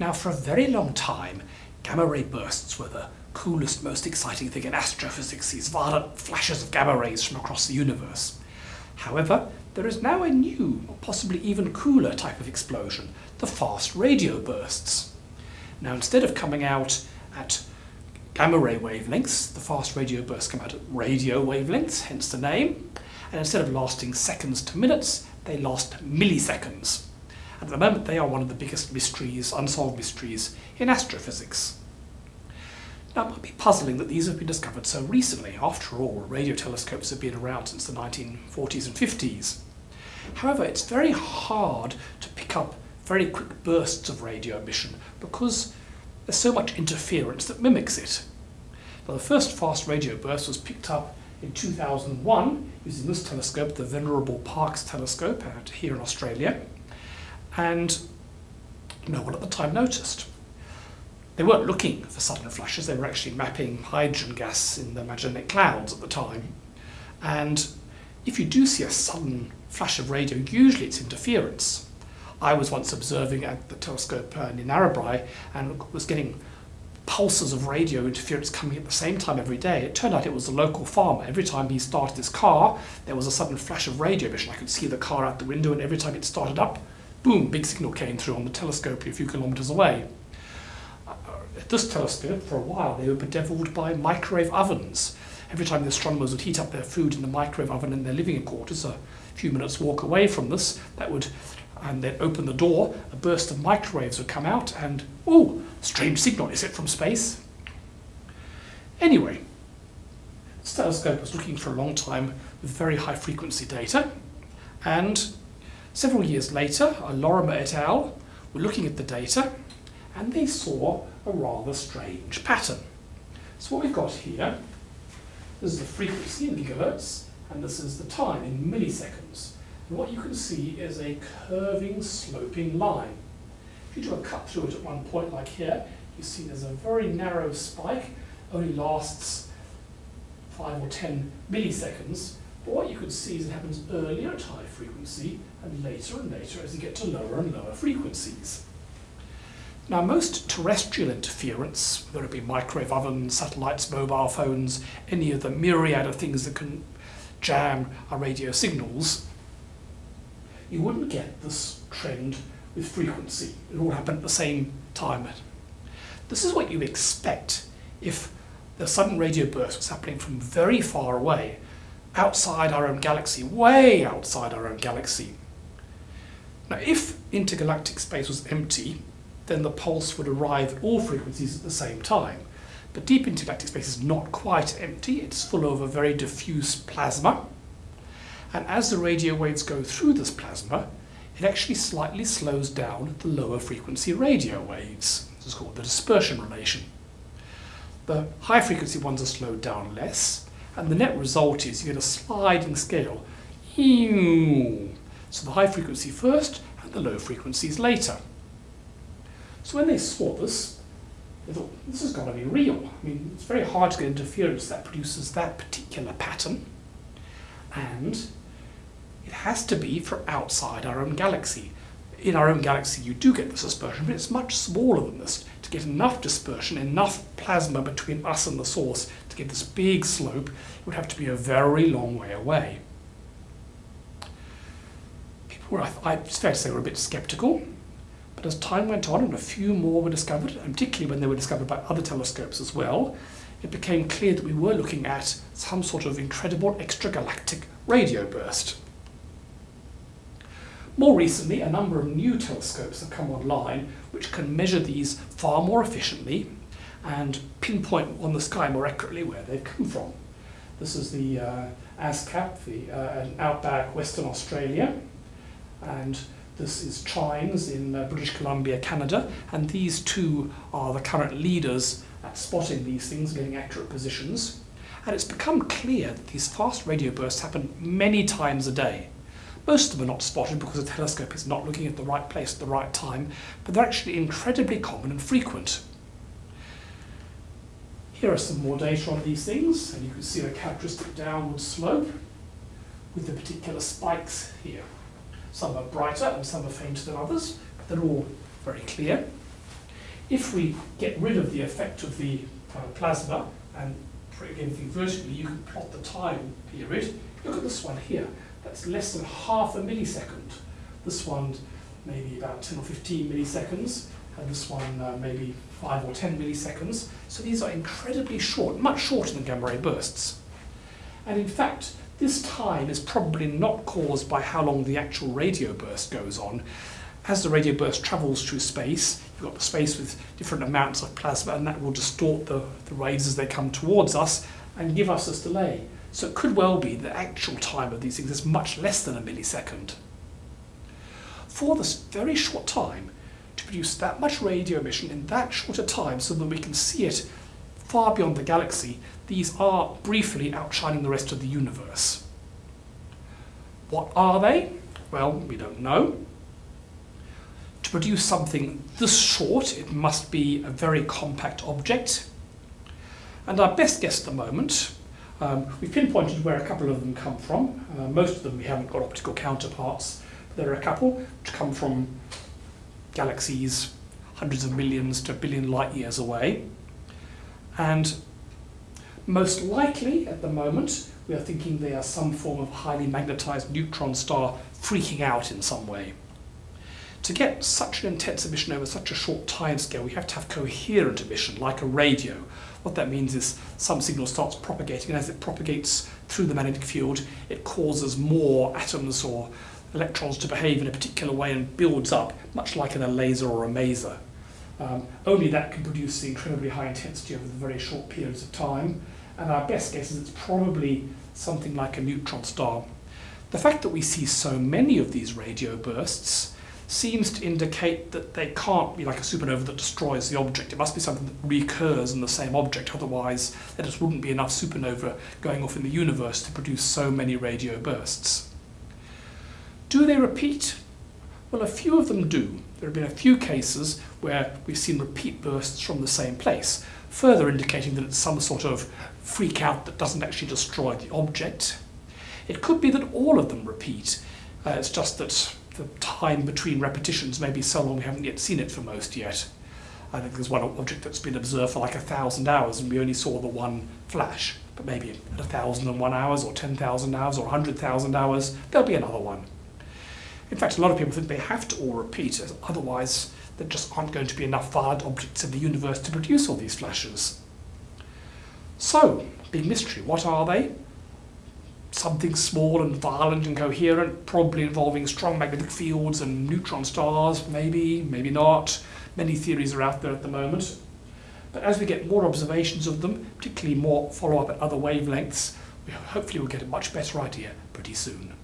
Now for a very long time, gamma ray bursts were the coolest, most exciting thing in astrophysics, these violent flashes of gamma rays from across the universe. However, there is now a new, or possibly even cooler type of explosion, the fast radio bursts. Now instead of coming out at gamma ray wavelengths, the fast radio bursts come out at radio wavelengths, hence the name, and instead of lasting seconds to minutes, they last milliseconds. At the moment, they are one of the biggest mysteries, unsolved mysteries in astrophysics. Now, it might be puzzling that these have been discovered so recently. After all, radio telescopes have been around since the 1940s and 50s. However, it's very hard to pick up very quick bursts of radio emission because there's so much interference that mimics it. Now, the first fast radio burst was picked up in 2001 using this telescope, the Venerable Parkes telescope out here in Australia and no one at the time noticed. They weren't looking for sudden flashes, they were actually mapping hydrogen gas in the Magellanic Clouds at the time. And if you do see a sudden flash of radio, usually it's interference. I was once observing at the telescope uh, near Narrabri and was getting pulses of radio interference coming at the same time every day. It turned out it was a local farmer. Every time he started his car, there was a sudden flash of radio emission. I could see the car out the window and every time it started up, boom, big signal came through on the telescope a few kilometers away. Uh, at this telescope, for a while, they were bedeviled by microwave ovens. Every time the astronomers would heat up their food in the microwave oven in their living quarters, a few minutes walk away from this, that would, and then open the door, a burst of microwaves would come out, and, oh, strange signal, is it from space? Anyway, this telescope was looking for a long time with very high frequency data, and Several years later, Lorimer et al. were looking at the data and they saw a rather strange pattern. So what we've got here, this is the frequency in gigahertz, and this is the time in milliseconds. And what you can see is a curving, sloping line. If you do a cut through it at one point like here, you see there's a very narrow spike, only lasts 5 or 10 milliseconds, but what you could see is it happens earlier at high frequency and later and later as you get to lower and lower frequencies. Now most terrestrial interference, whether it be microwave ovens, satellites, mobile phones, any of the myriad of things that can jam our radio signals, you wouldn't get this trend with frequency. It all happen at the same time. This is what you expect if the sudden radio burst was happening from very far away outside our own galaxy, way outside our own galaxy. Now, if intergalactic space was empty, then the pulse would arrive at all frequencies at the same time. But deep intergalactic space is not quite empty, it's full of a very diffuse plasma. And as the radio waves go through this plasma, it actually slightly slows down the lower frequency radio waves. This is called the dispersion relation. The high frequency ones are slowed down less, and the net result is you get a sliding scale. So the high frequency first and the low frequencies later. So when they saw this, they thought, this has got to be real. I mean, it's very hard to get interference that produces that particular pattern. And it has to be from outside our own galaxy. In our own galaxy, you do get this dispersion, but it's much smaller than this. To get enough dispersion, enough plasma between us and the source to get this big slope, it would have to be a very long way away. People were, I, it's fair to say, were a bit skeptical, but as time went on and a few more were discovered, and particularly when they were discovered by other telescopes as well, it became clear that we were looking at some sort of incredible extragalactic radio burst. More recently, a number of new telescopes have come online which can measure these far more efficiently and pinpoint on the sky more accurately where they've come from. This is the uh, ASKAP, the uh, outback Western Australia, and this is TRINES in uh, British Columbia, Canada, and these two are the current leaders at spotting these things, getting accurate positions. And it's become clear that these fast radio bursts happen many times a day. Most of them are not spotted because the telescope is not looking at the right place at the right time, but they're actually incredibly common and frequent. Here are some more data on these things, and you can see a characteristic downward slope with the particular spikes here. Some are brighter and some are fainter than others, but they're all very clear. if we get rid of the effect of the uh, plasma and again think vertically, you can plot the time period. Look at this one here. That's less than half a millisecond. This one maybe about 10 or 15 milliseconds, and this one uh, maybe 5 or 10 milliseconds. So these are incredibly short, much shorter than gamma ray bursts. And in fact, this time is probably not caused by how long the actual radio burst goes on. As the radio burst travels through space, you've got the space with different amounts of plasma and that will distort the, the waves as they come towards us and give us this delay. So it could well be the actual time of these things is much less than a millisecond. For this very short time, to produce that much radio emission in that short a time so that we can see it far beyond the galaxy, these are briefly outshining the rest of the universe. What are they? Well, we don't know. To produce something this short, it must be a very compact object. And our best guess at the moment, um, we've pinpointed where a couple of them come from. Uh, most of them we haven't got optical counterparts. But there are a couple which come from galaxies hundreds of millions to a billion light years away. And most likely, at the moment, we are thinking they are some form of highly magnetized neutron star freaking out in some way. To get such an intense emission over such a short time scale, we have to have coherent emission, like a radio. What that means is some signal starts propagating, and as it propagates through the magnetic field, it causes more atoms or electrons to behave in a particular way and builds up, much like in a laser or a maser. Um, only that can produce the incredibly high intensity over very short periods of time, and our best guess is it's probably something like a neutron star. The fact that we see so many of these radio bursts seems to indicate that they can't be like a supernova that destroys the object. It must be something that recurs in the same object, otherwise there just wouldn't be enough supernova going off in the universe to produce so many radio bursts. Do they repeat? Well, a few of them do. There have been a few cases where we've seen repeat bursts from the same place, further indicating that it's some sort of freak out that doesn't actually destroy the object. It could be that all of them repeat. Uh, it's just that the time between repetitions may be so long we haven't yet seen it for most yet. I think there's one object that's been observed for like a thousand hours and we only saw the one flash. But maybe at a thousand and one hours or 10,000 hours or a 100,000 hours, there'll be another one. In fact, a lot of people think they have to all repeat, otherwise there just aren't going to be enough violent objects in the universe to produce all these flashes. So, big mystery, what are they? Something small and violent and coherent, probably involving strong magnetic fields and neutron stars, maybe, maybe not. Many theories are out there at the moment. But as we get more observations of them, particularly more follow-up at other wavelengths, we hopefully will get a much better idea pretty soon.